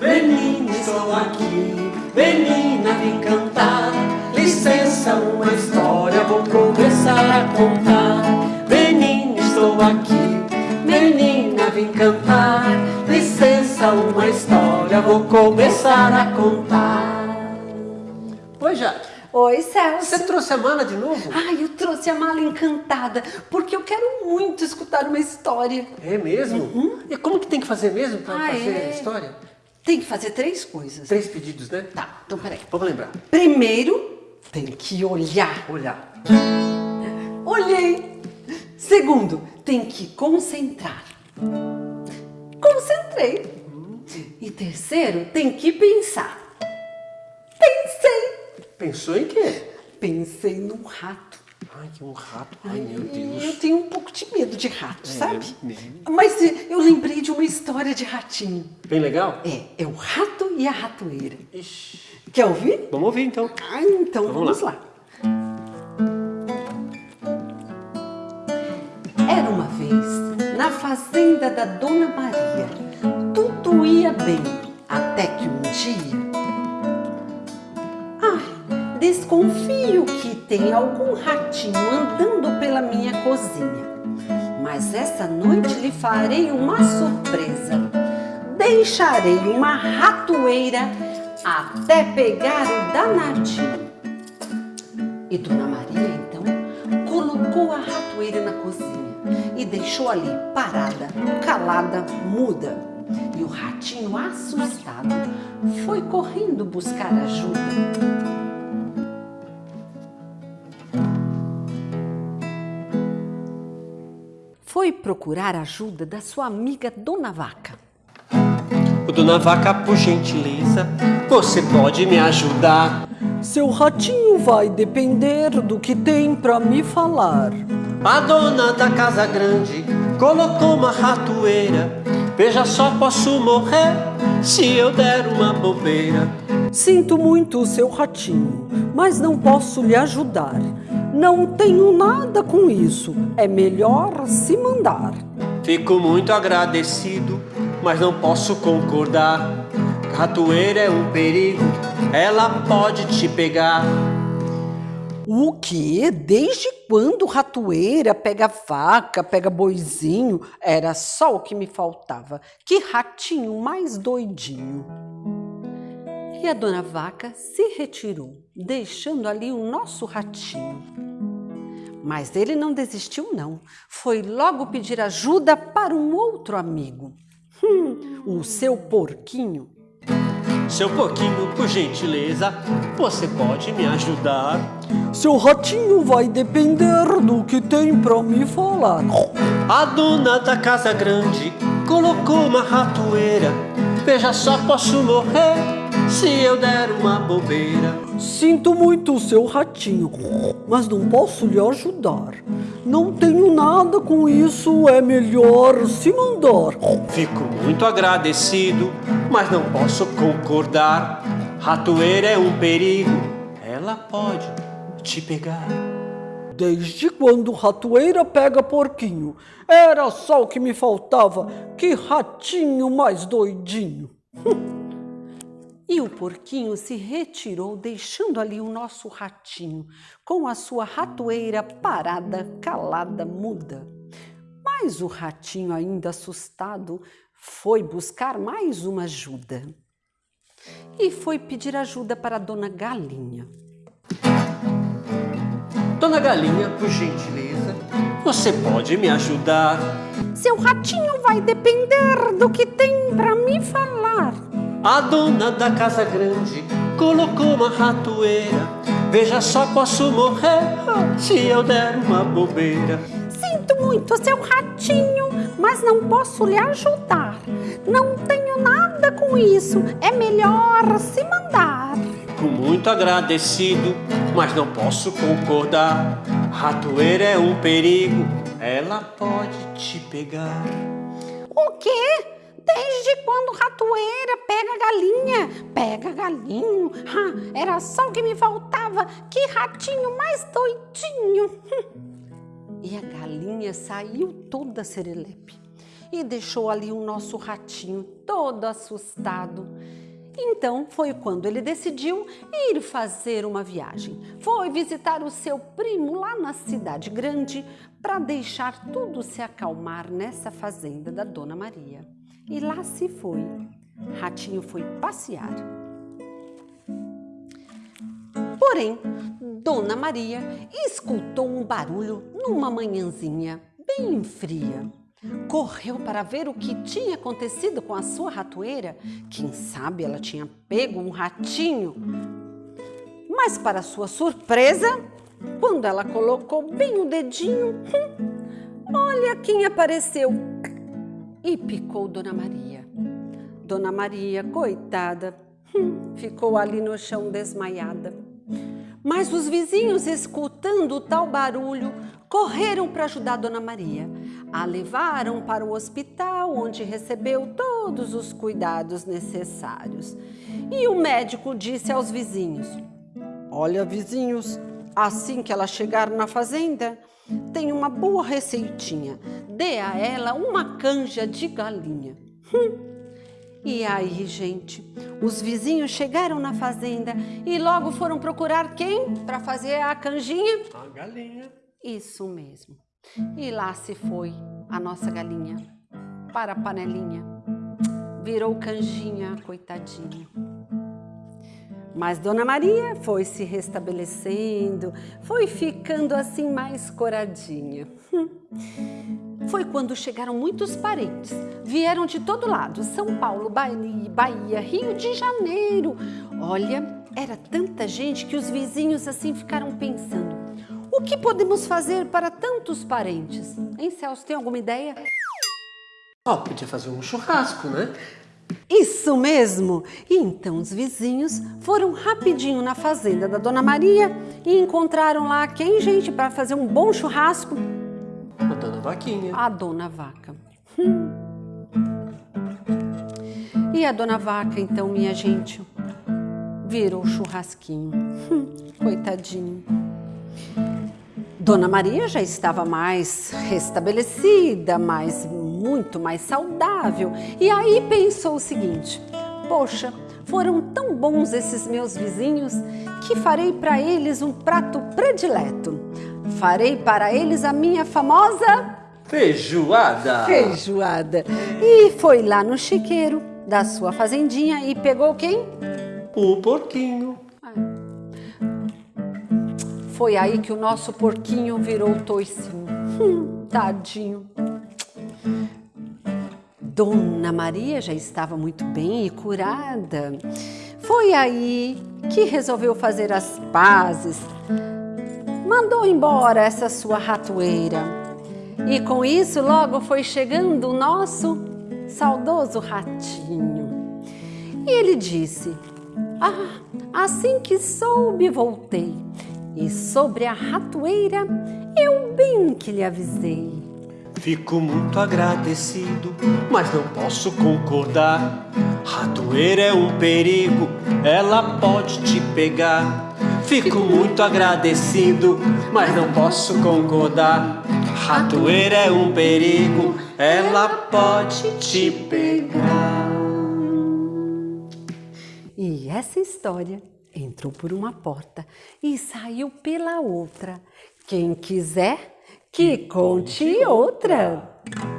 Menina, estou aqui, menina, vim cantar. Licença, uma história vou começar a contar. Menina, estou aqui, menina, vim cantar. Licença, uma história vou começar a contar. Oi, Jade. Oi, Celso. Você trouxe a mala de novo? Ai, eu trouxe a mala encantada, porque eu quero muito escutar uma história. É mesmo? E como que tem que fazer mesmo para Ah, fazer é? a história? Tem que fazer três coisas. Três pedidos, né? Tá, então peraí. Vamos lembrar. Primeiro, tem que olhar. Olhar. Olhei. Segundo, tem que concentrar. Concentrei. E terceiro, tem que pensar. Pensei. Pensou em quê? Pensei num rato. Ai, que um rato. Ai, meu Eu Deus. tenho um pouco de medo de rato, sabe? mesmo? Mas eh, eu lembrei de uma história de ratinho. Bem legal? É, é o rato e a ratoeira. Ixi. Quer ouvir? Vamos ouvir então. Ah, então Vamos vamos, lá. Era uma vez, na fazenda da Dona Maria, tudo ia bem, até que um dia... desconfio que tem algum ratinho andando pela minha cozinha. Mas essa noite lhe farei uma surpresa. Deixarei uma ratoeira até pegar o danadinho. E Dona Maria, então, colocou a ratoeira na cozinha e deixou ali parada, calada, muda. E o ratinho, assustado, foi correndo buscar ajuda. Foi procurar ajuda da sua amiga Dona Vaca. Dona Vaca, por gentileza, você pode me ajudar? Seu ratinho vai depender do que tem pra me falar. A dona da casa grande colocou uma ratoeira. Veja só, posso morrer se eu der uma bobeira. Sinto muito, seu ratinho, mas não posso lhe ajudar. Não tenho nada com isso. É melhor se mandar. Fico muito agradecido, mas não posso concordar. Ratoeira é um perigo, ela pode te pegar. O quê? Desde quando ratoeira pega vaca, pega boizinho? Era só o que me faltava. Que ratinho mais doidinho. E a dona vaca se retirou, deixando ali o nosso ratinho. Mas ele não desistiu, não. Foi logo pedir ajuda para um outro amigo. Hum, o seu porquinho. Seu porquinho, por gentileza, você pode me ajudar? Seu ratinho vai depender do que tem pra me falar. A dona da casa grande colocou uma ratoeira. Veja só, posso morrer se eu der uma bobeira. Sinto muito, seu ratinho, mas não posso lhe ajudar. Não tenho nada com isso, é melhor se mandar. Fico muito agradecido, mas não posso concordar. Ratoeira é um perigo, ela pode te pegar. Desde quando ratoeira pega porquinho? Era só o que me faltava. Que ratinho mais doidinho. E o porquinho se retirou, deixando ali o nosso ratinho, com a sua ratoeira parada, calada, muda. Mas o ratinho, ainda assustado, foi buscar mais uma ajuda. E foi pedir ajuda para a dona Galinha. Dona Galinha, por gentileza, você pode me ajudar? Seu ratinho vai depender do que tem para me falar. A dona da casa grande colocou uma ratoeira. Veja só, posso morrer se eu der uma bobeira. Sinto muito, seu ratinho, mas não posso lhe ajudar. Não tenho nada com isso, é melhor se mandar. Fico muito agradecido, mas não posso concordar. Ratoeira é um perigo, ela pode te pegar. O quê? Desde quando ratoeira pega galinha? Pega galinho? Ah, era só o que me faltava. Que ratinho mais doidinho. E a galinha saiu toda serelepe e deixou ali o nosso ratinho todo assustado. Então foi quando ele decidiu ir fazer uma viagem. Foi visitar o seu primo lá na cidade grande para deixar tudo se acalmar nessa fazenda da Dona Maria. E lá se foi. Ratinho foi passear. Porém, Dona Maria escutou um barulho numa manhãzinha bem fria. Correu para ver o que tinha acontecido com a sua ratoeira. Quem sabe ela tinha pego um ratinho. Mas, para sua surpresa, quando ela colocou bem o dedinho, hum, olha quem apareceu e picou Dona Maria. Dona Maria, coitada, hum, ficou ali no chão desmaiada. Mas os vizinhos, escutando o tal barulho, correram para ajudar Dona Maria. A levaram para o hospital, onde recebeu todos os cuidados necessários. E o médico disse aos vizinhos: Olha, vizinhos, assim que ela chegar na fazenda, tem uma boa receitinha. Dê a ela uma canja de galinha. Hum. E aí, gente, os vizinhos chegaram na fazenda e logo foram procurar quem para fazer a canjinha? A galinha. Isso mesmo. E lá se foi a nossa galinha para a panelinha. Virou canjinha, coitadinha. Mas Dona Maria foi se restabelecendo, foi ficando assim mais coradinha. Foi quando chegaram muitos parentes. Vieram de todo lado: São Paulo, Bahia, Rio de Janeiro. Olha, era tanta gente que os vizinhos assim ficaram pensando: o que podemos fazer para tantos parentes? Hein, Celso, tem alguma ideia? Ó, oh, podia fazer um churrasco, né? Isso mesmo! E então os vizinhos foram rapidinho na fazenda da Dona Maria e encontraram lá quem, gente, para fazer um bom churrasco? Vaquinha. A Dona Vaca. Hum. E a Dona Vaca, então, minha gente, virou churrasquinho. Hum, coitadinho. Dona Maria já estava mais restabelecida, mais muito mais saudável. E aí pensou o seguinte: poxa, foram tão bons esses meus vizinhos que farei para eles um prato predileto. Farei para eles a minha famosa feijoada. Feijoada. E foi lá no chiqueiro da sua fazendinha e pegou quem? O porquinho. Foi aí que o nosso porquinho virou toicinho. Hum, tadinho. Dona Maria já estava muito bem e curada. Foi aí que resolveu fazer as pazes. Mandou embora essa sua ratoeira. E com isso logo foi chegando o nosso saudoso ratinho. E ele disse: Ah, assim que soube, voltei. E sobre a ratoeira, eu bem que lhe avisei. Fico muito agradecido, mas não posso concordar. Ratoeira é um perigo, ela pode te pegar. Fico muito agradecido, mas não posso concordar. Ratoeira é um perigo, ela pode te pegar. E essa história entrou por uma porta e saiu pela outra. Quem quiser que conte outra. Programa